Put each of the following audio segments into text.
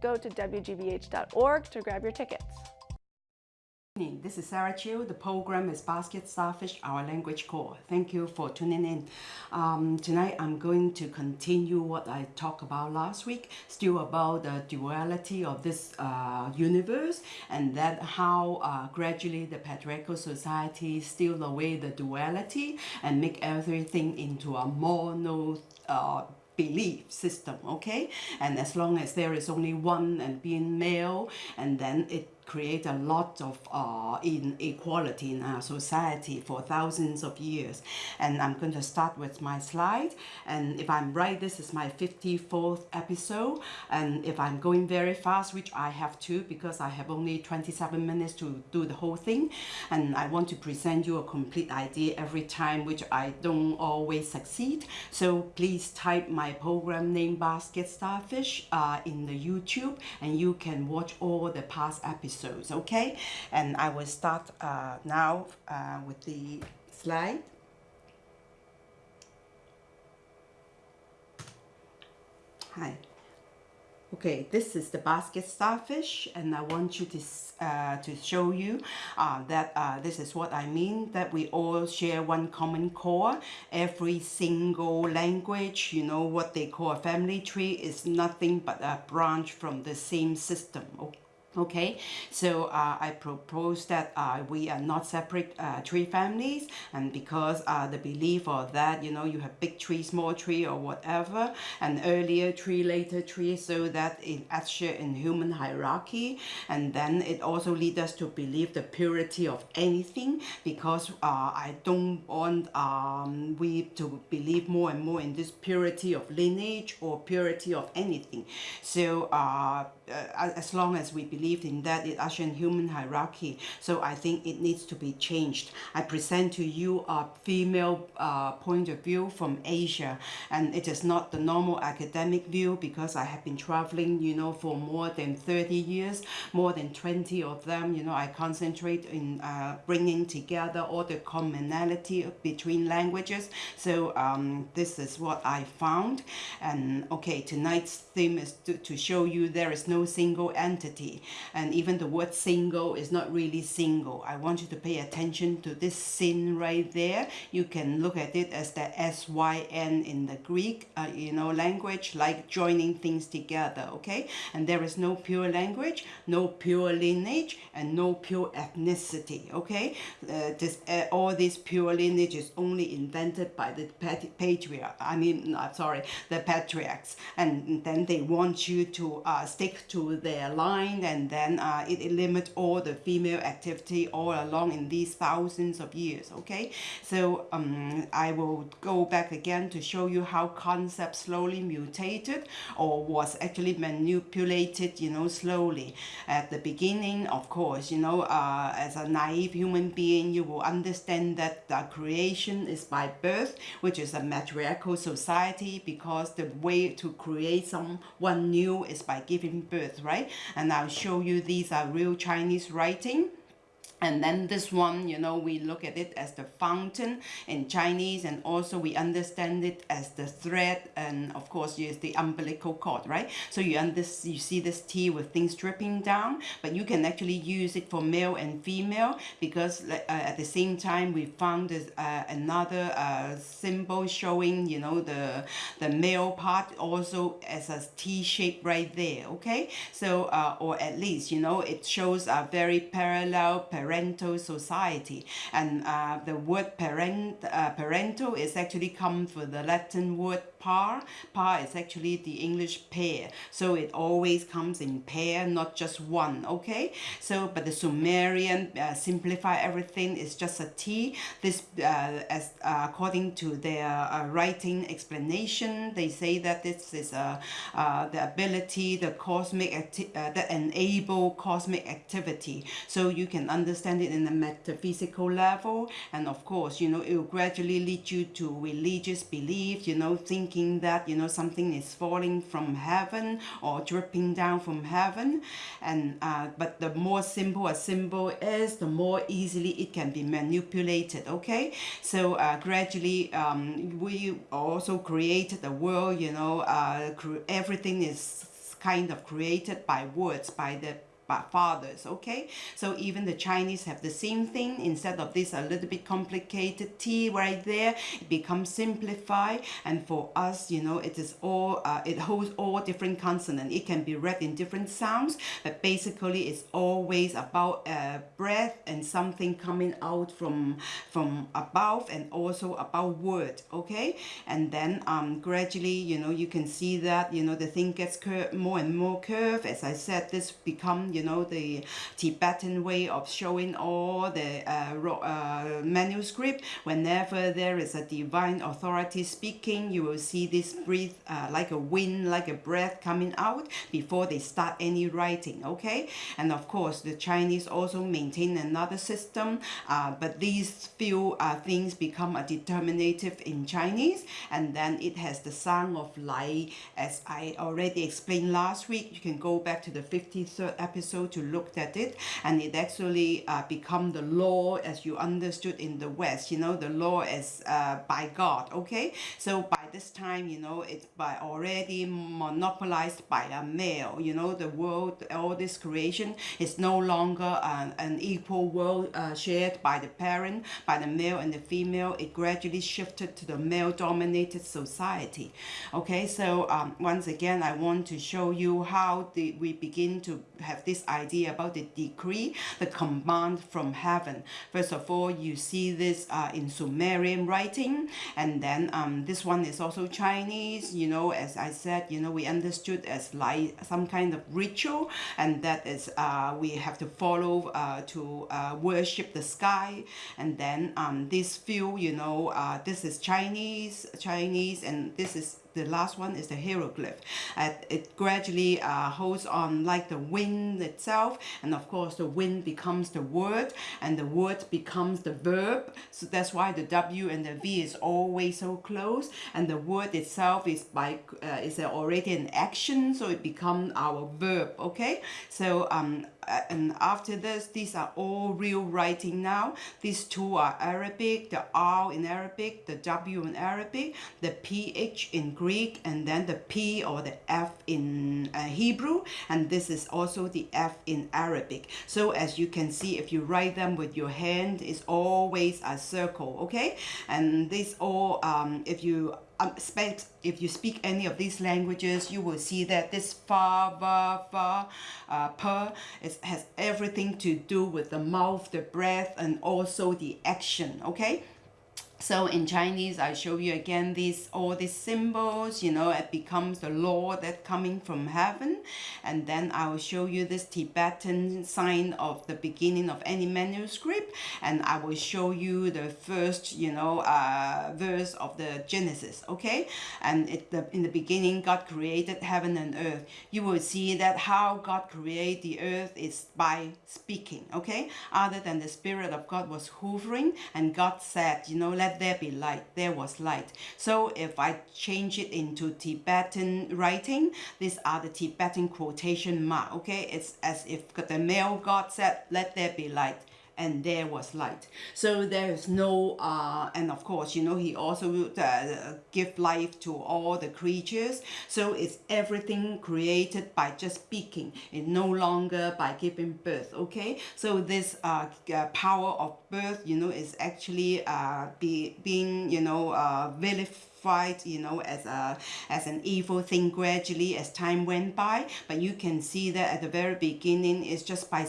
Go to wgbh.org to grab your tickets. This is Sarah Chiu. The program is Basket Starfish, Our Language Core. Thank you for tuning in. Um, tonight I'm going to continue what I talked about last week, still about the duality of this uh, universe and that how uh, gradually the patriarchal society steal away the duality and make everything into a mono uh, belief system okay? And as long as there is only one and being male and then it create a lot of uh, inequality in our society for thousands of years. And I'm going to start with my slide. And if I'm right, this is my 54th episode. And if I'm going very fast, which I have to because I have only 27 minutes to do the whole thing. And I want to present you a complete idea every time, which I don't always succeed. So please type my program name Basket Starfish uh, in the YouTube and you can watch all the past episodes episodes okay? And I will start uh, now uh, with the slide. Hi. Okay this is the basket starfish and I want you to uh, to show you uh, that uh, this is what I mean that we all share one common core. Every single language you know what they call a family tree is nothing but a branch from the same system okay okay? So uh, I propose that uh, we are not separate uh, tree families and because uh, the belief of that you know you have big tree small tree or whatever an earlier tree later tree so that it actually in human hierarchy and then it also leads us to believe the purity of anything because uh, I don't want um, we to believe more and more in this purity of lineage or purity of anything. So uh, as long as we believe believed in that it in human hierarchy. So I think it needs to be changed. I present to you a female uh, point of view from Asia and it is not the normal academic view because I have been traveling, you know, for more than 30 years, more than 20 of them, you know, I concentrate in uh, bringing together all the commonality between languages. So um, this is what I found. And okay, tonight's theme is to, to show you there is no single entity and even the word single is not really single. I want you to pay attention to this sin right there. You can look at it as the S-Y-N in the Greek, uh, you know, language, like joining things together, okay? And there is no pure language, no pure lineage, and no pure ethnicity, okay? Uh, this, uh, all this pure lineage is only invented by the patriarch, I mean, uh, sorry, the patriarchs. And then they want you to uh, stick to their line and then uh, it, it limits all the female activity all along in these thousands of years okay? So um, I will go back again to show you how concept slowly mutated or was actually manipulated you know slowly. At the beginning of course you know uh, as a naive human being you will understand that the creation is by birth which is a matriarchal society because the way to create someone new is by giving birth right? And I'll show you these are real Chinese writing and then this one you know we look at it as the fountain in Chinese and also we understand it as the thread and of course use the umbilical cord right? So you understand you see this T with things dripping down but you can actually use it for male and female because uh, at the same time we found this, uh, another uh, symbol showing you know the the male part also as a T shape right there okay? So uh, or at least you know it shows a very parallel, parallel parental society. And uh, the word parent uh, parental is actually come from the Latin word par par is actually the English pair. So it always comes in pair not just one okay? So but the Sumerian uh, simplify everything is just a T. This uh, as uh, according to their uh, writing explanation they say that this is uh, uh, the ability the cosmic that enable cosmic activity. So you can understand it in a metaphysical level. And of course you know it will gradually lead you to religious belief you know think thinking that you know something is falling from heaven or dripping down from heaven. And uh, but the more simple a symbol is the more easily it can be manipulated okay? So uh, gradually um, we also created the world you know uh, everything is kind of created by words by the by fathers okay? So even the chinese have the same thing. Instead of this a little bit complicated t right there it becomes simplified. And for us you know it is all uh, it holds all different consonant it can be read in different sounds but basically it's always about uh, breath and something coming out from from above and also about word okay? And then um gradually you know you can see that you know the thing gets curved more and more curved. As i said this become you know the Tibetan way of showing all the uh, uh, manuscript. Whenever there is a divine authority speaking you will see this breathe uh, like a wind like a breath coming out before they start any writing okay? And of course the Chinese also maintain another system uh, but these few uh, things become a determinative in Chinese. And then it has the sound of light as I already explained last week you can go back to the 53rd episode episode to look at it and it actually uh, become the law as you understood in the West. You know the law is uh, by God okay? So by this time you know it's by already monopolized by a male. You know the world all this creation is no longer an, an equal world uh, shared by the parent by the male and the female. It gradually shifted to the male dominated society. Okay so um, once again I want to show you how the, we begin to have this this idea about the decree, the command from heaven. First of all, you see this uh, in Sumerian writing, and then um, this one is also Chinese. You know, as I said, you know, we understood as like some kind of ritual, and that is uh, we have to follow uh, to uh, worship the sky, and then um, this few, you know, uh, this is Chinese, Chinese, and this is the last one is the hieroglyph. Uh, it gradually uh, holds on like the wind itself and of course the wind becomes the word and the word becomes the verb. So that's why the W and the V is always so close and the word itself is by uh, is already an action so it becomes our verb okay so um uh, and after this these are all real writing now these two are Arabic the R in Arabic the W in Arabic the PH in Greek and then the P or the F in uh, Hebrew and this is also the F in Arabic so as you can see if you write them with your hand it's always a circle okay and this all um, if you um, if you speak any of these languages, you will see that this fa, va, fa, uh, per is, has everything to do with the mouth, the breath, and also the action, okay? So in Chinese I show you again these all these symbols you know it becomes the law that coming from heaven. And then I will show you this Tibetan sign of the beginning of any manuscript. And I will show you the first you know uh, verse of the Genesis okay? And it, the, in the beginning God created heaven and earth. You will see that how God created the earth is by speaking okay? Other than the spirit of God was hovering and God said you know let let there be light. There was light. So if I change it into Tibetan writing these are the Tibetan quotation mark okay? It's as if the male God said let there be light and there was light. So there is no, uh, and of course, you know, he also uh, give life to all the creatures. So it's everything created by just speaking and no longer by giving birth, okay? So this uh, uh power of birth, you know, is actually uh, be, being, you know, uh, vilified fight you know as a as an evil thing gradually as time went by but you can see that at the very beginning it's just by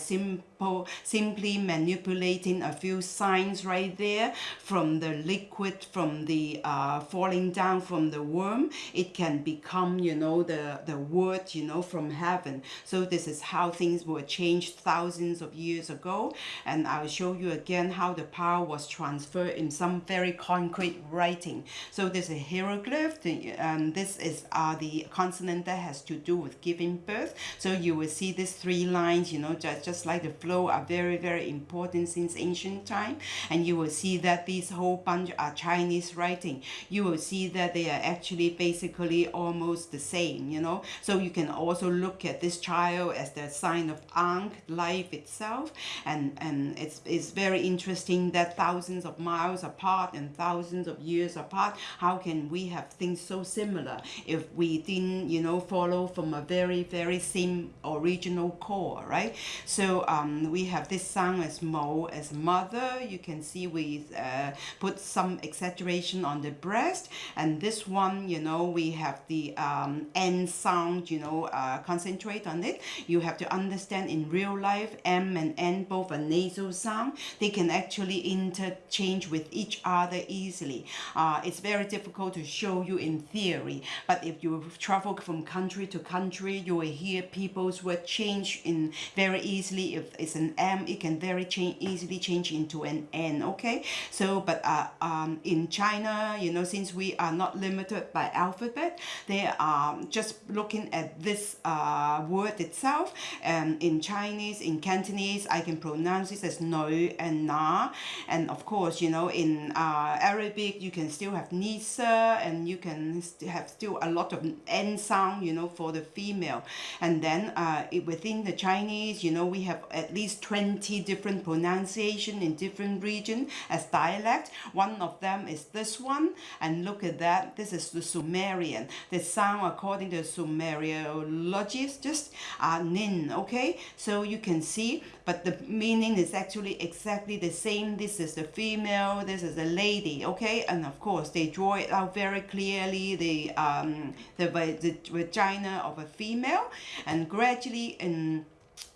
simply manipulating a few signs right there from the liquid from the uh, falling down from the worm. It can become you know the the word you know from heaven. So this is how things were changed thousands of years ago. And I'll show you again how the power was transferred in some very concrete writing. So this is hieroglyph um, this is uh, the consonant that has to do with giving birth. So you will see these three lines you know just, just like the flow are very, very important since ancient time. And you will see that these whole bunch are Chinese writing. You will see that they are actually basically almost the same, you know. So you can also look at this child as the sign of Ankh, life itself. And, and it's, it's very interesting that thousands of miles apart and thousands of years apart, how can we have things so similar if we didn't, you know, follow from a very, very same original core, right? So um, we have this sound as Mo as mother. You can see we uh, put some exaggeration on the breast. And this one, you know, we have the um, N sound, you know, uh, concentrate on it. You have to understand in real life, M and N both are nasal sound. They can actually interchange with each other easily. Uh, it's very difficult to show you in theory, but if you travel from country to country, you will hear people's word change in very easily. If it's an M, it can very change easily change into an N. Okay, so but uh, um, in China, you know, since we are not limited by alphabet, they are just looking at this uh, word itself. And in Chinese, in Cantonese, I can pronounce it as no and na, and of course, you know, in uh, Arabic, you can still have nisa, and you can have still a lot of n sound, you know, for the female. And then uh, it, within the Chinese, you know, we have at least 20 different pronunciation in different region as dialect. One of them is this one, and look at that. This is the Sumerian. The sound according to Sumeriologists just are nin. Okay, so you can see, but the meaning is actually exactly the same. This is the female. This is a lady. Okay, and of course they draw it out very clearly. The um the, the vagina of a female, and gradually in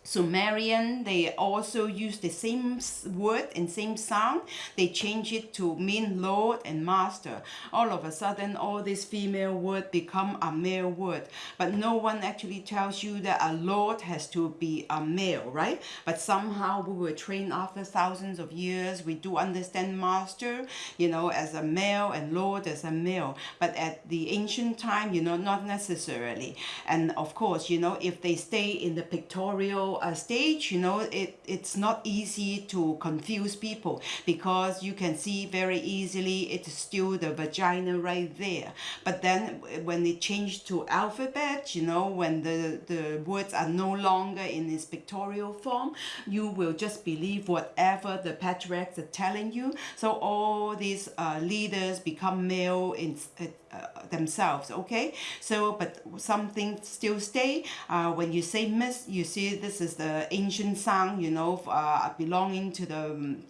Sumerian, they also use the same word and same sound. They change it to mean Lord and Master. All of a sudden, all these female word become a male word. But no one actually tells you that a Lord has to be a male, right? But somehow we were trained after thousands of years. We do understand Master, you know, as a male and Lord as a male. But at the ancient time, you know, not necessarily. And of course, you know, if they stay in the pictorial uh, stage, you know, it, it's not easy to confuse people because you can see very easily it's still the vagina right there. But then when it changed to alphabet, you know, when the, the words are no longer in its pictorial form, you will just believe whatever the patriarchs are telling you. So all these uh, leaders become male in, uh, themselves okay? So but something still stay. Uh, when you say miss you see this is the ancient sound you know uh, belonging to the um,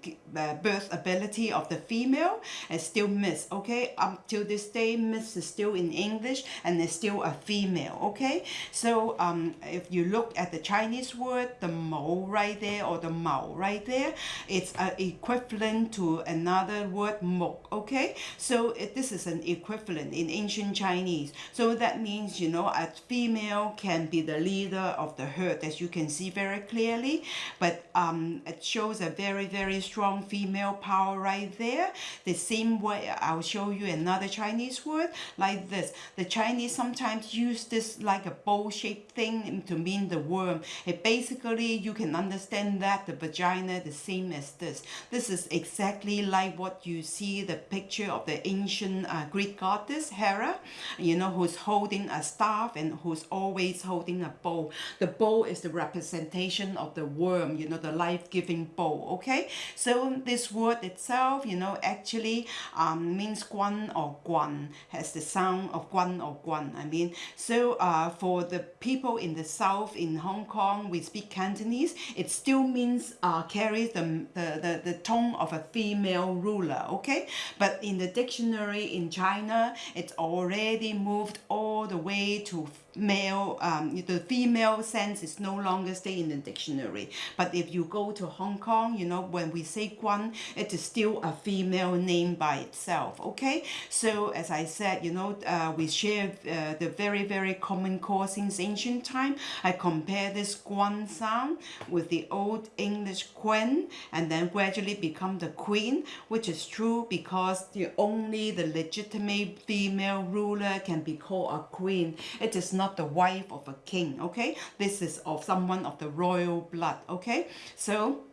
birth ability of the female and still miss okay? Up till this day miss is still in English and it's still a female okay? So um, if you look at the Chinese word the mo right there or the mao right there it's uh, equivalent to another word mo okay? So it, this is an equivalent in ancient Chinese so that means you know a female can be the leader of the herd as you can see very clearly but um, it shows a very very strong female power right there. The same way, I'll show you another Chinese word like this. The Chinese sometimes use this like a bowl-shaped thing to mean the worm. It basically, you can understand that the vagina the same as this. This is exactly like what you see the picture of the ancient uh, Greek goddess Hera, you know, who's holding a staff and who's always holding a bowl. The bowl is the representation of the worm, you know, the life-giving bowl, okay? So this word itself, you know, actually um, means guan or guan, has the sound of guan or guan. I mean, so uh, for the people in the south, in Hong Kong, we speak Cantonese, it still means, uh, carries the, the, the, the tone of a female ruler, okay? But in the dictionary in China, it's already moved all the way to male, um, the female sense is no longer stay in the dictionary. But if you go to Hong Kong, you know, when we say Guan, it is still a female name by itself, okay? So as I said, you know, uh, we share uh, the very, very common core since ancient time. I compare this Guan sound with the old English Quen and then gradually become the Queen, which is true because the only the legitimate female female ruler can be called a queen. It is not the wife of a king, okay? This is of someone of the royal blood, okay? So,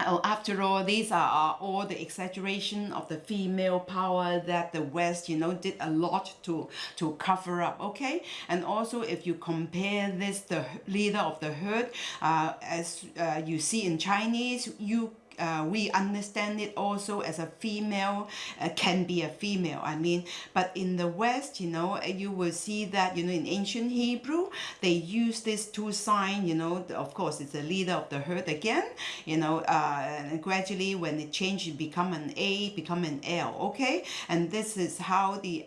Oh, after all, these are, are all the exaggeration of the female power that the West, you know, did a lot to to cover up. Okay, and also if you compare this, the leader of the herd, uh, as uh, you see in Chinese, you uh, we understand it also as a female uh, can be a female I mean. But in the West you know you will see that you know in ancient Hebrew they use this two sign you know of course it's the leader of the herd again you know uh, gradually when it changes become an A become an L okay? And this is how the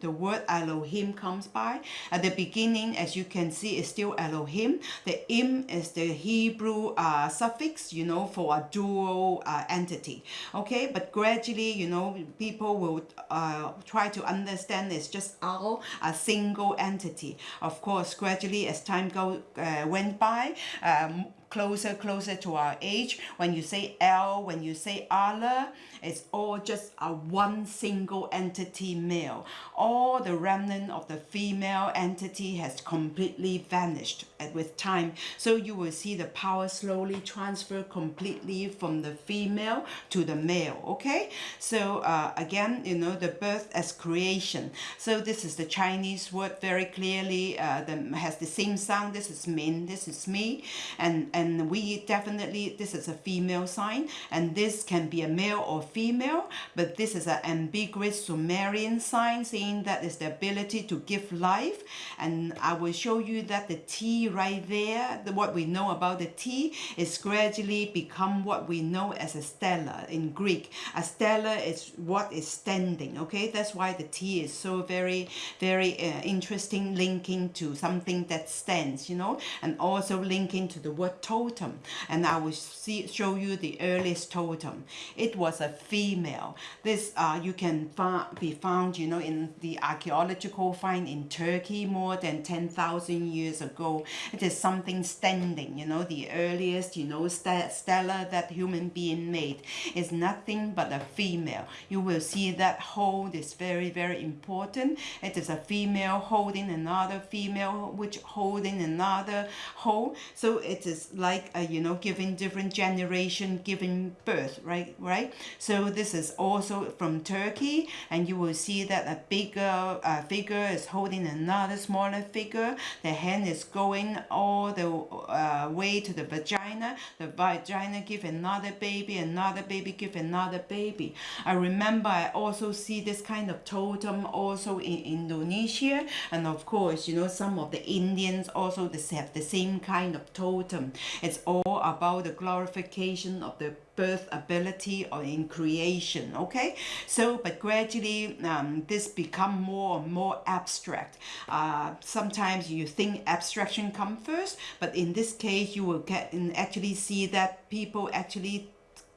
the word Elohim comes by. At the beginning as you can see it's still Elohim. The im is the Hebrew uh, suffix you know for a dual dual uh, entity okay? But gradually you know people will uh, try to understand it's just all a single entity. Of course gradually as time go uh, went by um, closer closer to our age. When you say L, when you say Allah it's all just a one single entity male. All the remnant of the female entity has completely vanished with time. So you will see the power slowly transfer completely from the female to the male okay? So uh, again you know the birth as creation. So this is the Chinese word very clearly uh, the, has the same sound. This is min this is me. And and we definitely this is a female sign and this can be a male or female but this is an ambiguous Sumerian sign saying that is the ability to give life. And I will show you that the T right there the, what we know about the T is gradually become what we know as a stella in Greek. A stella is what is standing okay? That's why the T is so very very uh, interesting linking to something that stands you know? And also linking to the word totem and I will see show you the earliest totem. It was a female. This uh, you can be found you know in the archaeological find in Turkey more than 10,000 years ago. It is something standing you know the earliest you know st stella that human being made is nothing but a female. You will see that hold is very very important. It is a female holding another female which holding another hold. So it is like a you know giving different generation giving birth right right? So this is also from Turkey and you will see that a bigger uh, figure is holding another smaller figure. The hand is going all the uh, way to the vagina. The vagina give another baby another baby give another baby. I remember I also see this kind of totem also in Indonesia and of course you know some of the Indians also have the same kind of totem it's all about the glorification of the birth ability or in creation okay? So but gradually um, this become more and more abstract. Uh, sometimes you think abstraction come first but in this case you will get and actually see that people actually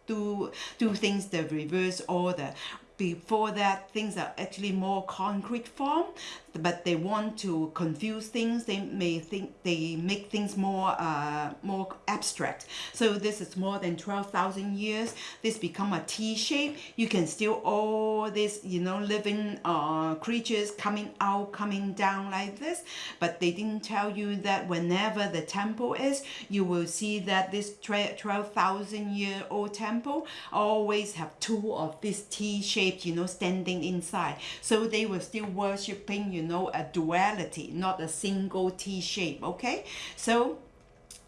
do do things the reverse order. Before that things are actually more concrete form but they want to confuse things. They may think they make things more uh, more abstract. So this is more than 12,000 years. This become a T shape you can still all this you know living uh, creatures coming out coming down like this. But they didn't tell you that whenever the temple is you will see that this 12,000 year old temple always have two of this T shape you know standing inside. So they were still worshipping you know a duality not a single T shape okay? So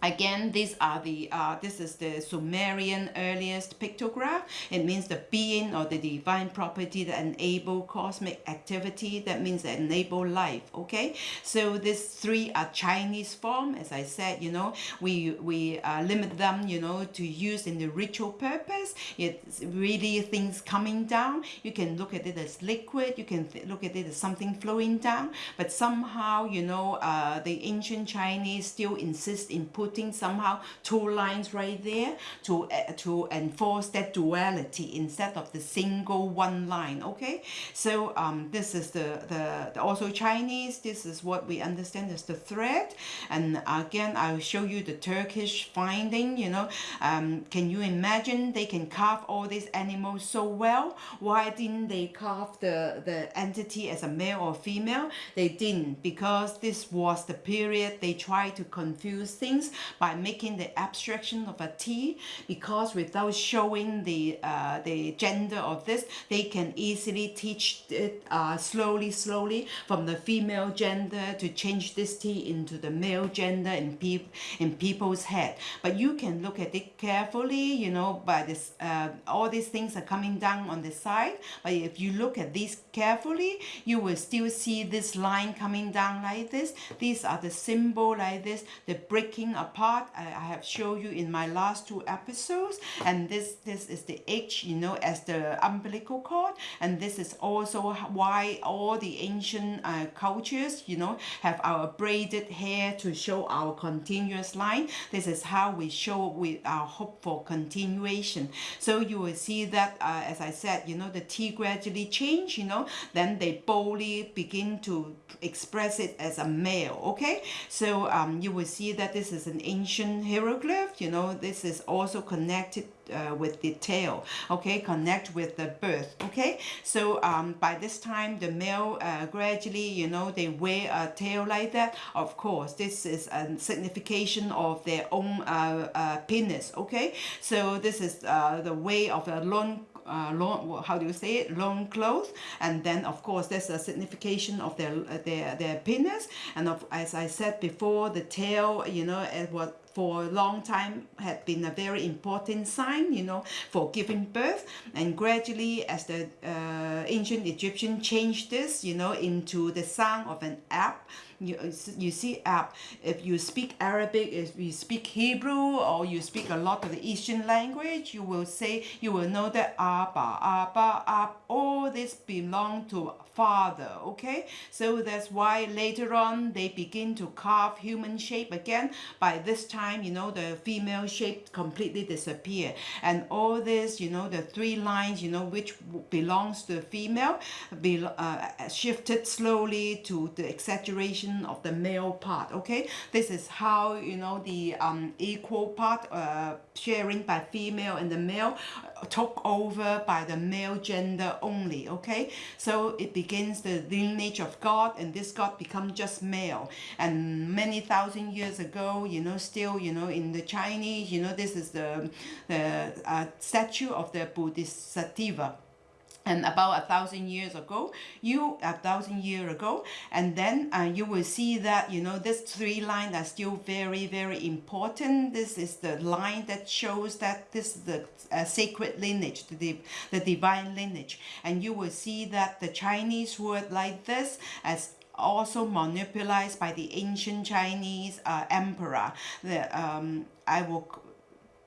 Again, these are the, uh, this is the Sumerian earliest pictograph. It means the being or the divine property that enable cosmic activity. That means that enable life, okay? So these three are Chinese form. As I said, you know, we, we uh, limit them, you know, to use in the ritual purpose. It's really things coming down. You can look at it as liquid. You can look at it as something flowing down. But somehow, you know, uh, the ancient Chinese still insist in put putting somehow two lines right there to uh, to enforce that duality instead of the single one line okay? So um, this is the, the, the also Chinese this is what we understand as the thread and again I'll show you the Turkish finding you know. Um, can you imagine they can carve all these animals so well? Why didn't they carve the the entity as a male or female? They didn't because this was the period they tried to confuse things by making the abstraction of a T because without showing the uh, the gender of this they can easily teach it uh, slowly slowly from the female gender to change this T into the male gender in, pe in people's head. But you can look at it carefully you know by this uh, all these things are coming down on the side. But if you look at these carefully you will still see this line coming down like this. These are the symbol like this the breaking apart I, have shown you in my last two episodes. And this this is the H you know as the umbilical cord. And this is also why all the ancient uh, cultures you know have our braided hair to show our continuous line. This is how we show with our hope for continuation. So you will see that uh, as I said you know the T gradually change you know then they boldly begin to express it as a male okay? So um, you will see that this is an ancient hieroglyph you know this is also connected uh, with the tail okay? Connect with the birth okay? So um, by this time the male uh, gradually you know they wear a tail like that. Of course this is a signification of their own uh, uh penis okay? So this is uh, the way of a long uh, long, how do you say it, long clothes, and then of course there's a signification of their their their penis, and of as I said before, the tail, you know, it was for a long time had been a very important sign, you know, for giving birth. And gradually, as the uh, ancient Egyptian changed this, you know, into the sound of an app, you, you see app. If you speak Arabic, if you speak Hebrew, or you speak a lot of the Eastern language, you will say, you will know that Abba, Abba, Ab, all this belong to father, okay? So that's why later on they begin to carve human shape again. By this time, you know, the female shape completely disappear. And all this, you know, the three lines, you know, which belongs to the female, be, uh, shifted slowly to the exaggeration of the male part, okay? This is how, you know, the um, equal part uh, sharing by female and the male uh, took over by the male gender only, okay? So it begins the lineage of God and this God become just male. And many thousand years ago, you know, still, you know, in the Chinese, you know, this is the, the uh, statue of the Bodhisattva. And about a thousand years ago you a thousand year ago and then uh, you will see that you know this three lines are still very very important. This is the line that shows that this is the uh, sacred lineage the, the divine lineage. And you will see that the Chinese word like this as also monopolized by the ancient Chinese uh, emperor the um, I will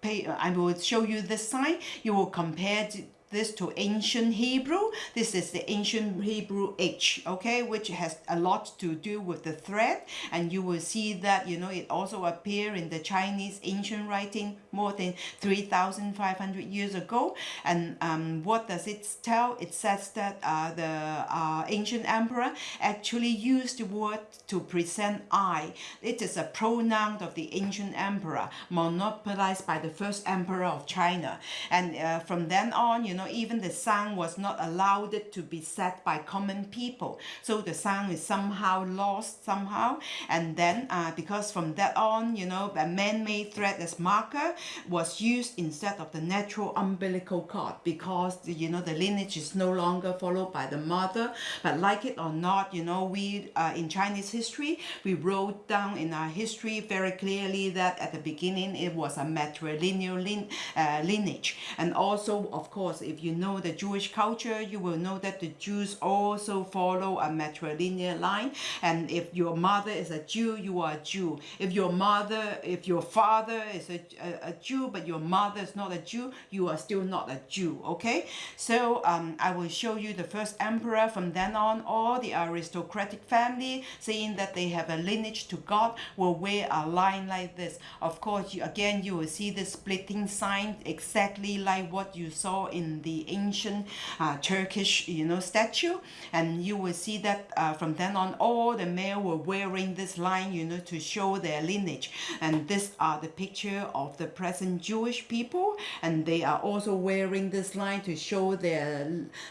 pay I will show you this sign you will compare this to ancient Hebrew. This is the ancient Hebrew H, okay, which has a lot to do with the thread. And you will see that, you know, it also appear in the Chinese ancient writing more than 3,500 years ago. And um, what does it tell? It says that uh, the uh, ancient emperor actually used the word to present I. It is a pronoun of the ancient emperor, monopolized by the first emperor of China. And uh, from then on, you know, even the sound was not allowed to be said by common people. So the sound is somehow lost somehow. And then uh, because from that on, you know, a man-made thread as marker was used instead of the natural umbilical cord because, you know, the lineage is no longer followed by the mother. But like it or not, you know, we, uh, in Chinese history, we wrote down in our history very clearly that at the beginning it was a matrilineal lin uh, lineage. And also, of course, if you know the Jewish culture, you will know that the Jews also follow a matrilineal line. And if your mother is a Jew, you are a Jew. If your mother, if your father is a, a, a Jew, but your mother is not a Jew, you are still not a Jew. Okay. So um, I will show you the first emperor. From then on, all the aristocratic family, saying that they have a lineage to God, will wear a line like this. Of course, you, again, you will see the splitting sign exactly like what you saw in the ancient uh, Turkish, you know, statue. And you will see that uh, from then on, all the male were wearing this line, you know, to show their lineage. And this are the picture of the present Jewish people. And they are also wearing this line to show their,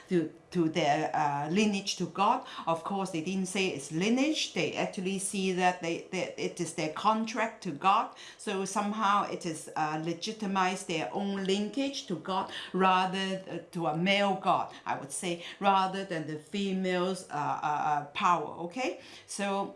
to, to their uh, lineage to God. Of course, they didn't say it's lineage. They actually see that they, that it is their contract to God. So somehow it is uh, their own linkage to God rather uh, to a male God, I would say, rather than the female's uh, uh, uh, power. Okay, so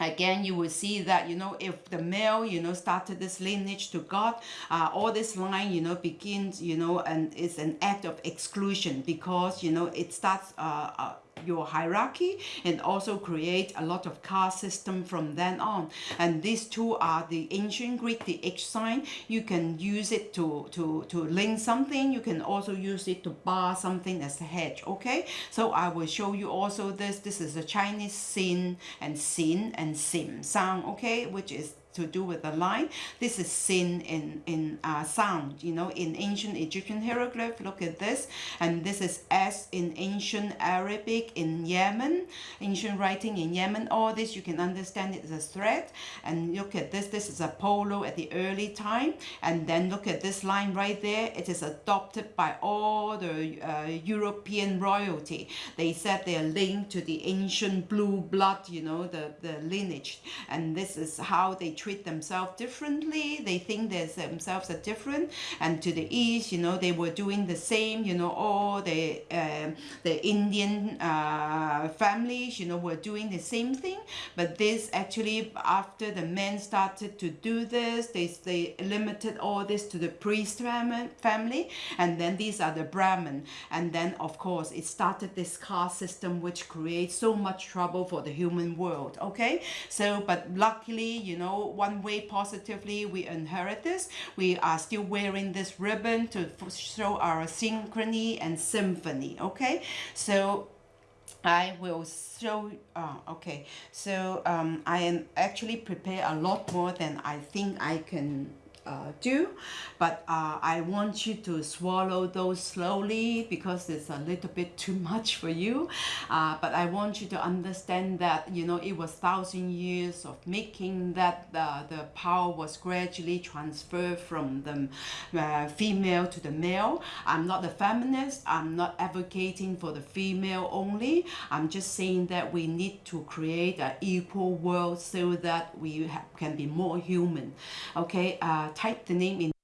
again you will see that you know if the male you know started this lineage to god uh, all this line you know begins you know and it's an act of exclusion because you know it starts uh, uh your hierarchy and also create a lot of caste system from then on. And these two are the ancient greek the h sign. You can use it to to to link something. You can also use it to bar something as a hedge okay? So i will show you also this. This is a chinese sin and sin and sim sound okay? Which is to do with the line. This is seen in, in uh, sound, you know, in ancient Egyptian hieroglyph, look at this. And this is S in ancient Arabic in Yemen, ancient writing in Yemen. All this you can understand it as a thread. And look at this, this is a polo at the early time. And then look at this line right there. It is adopted by all the uh, European royalty. They said they are linked to the ancient blue blood, you know, the, the lineage. And this is how they treat themselves differently. They think they themselves are different. And to the east, you know, they were doing the same. You know, all the uh, the Indian uh, families, you know, were doing the same thing. But this actually, after the men started to do this, they they limited all this to the priest family, and then these are the Brahmin. And then, of course, it started this caste system, which creates so much trouble for the human world. Okay, so but luckily, you know, one way positively we inherit this. We are still wearing this ribbon to show our synchrony and symphony, okay? So I will show, uh, okay, so um, I am actually prepare a lot more than I think I can uh, do but uh, I want you to swallow those slowly because it's a little bit too much for you. Uh, but I want you to understand that you know it was thousand years of making that the, the power was gradually transferred from the uh, female to the male. I'm not a feminist. I'm not advocating for the female only. I'm just saying that we need to create an equal world so that we can be more human. Okay uh, type the name in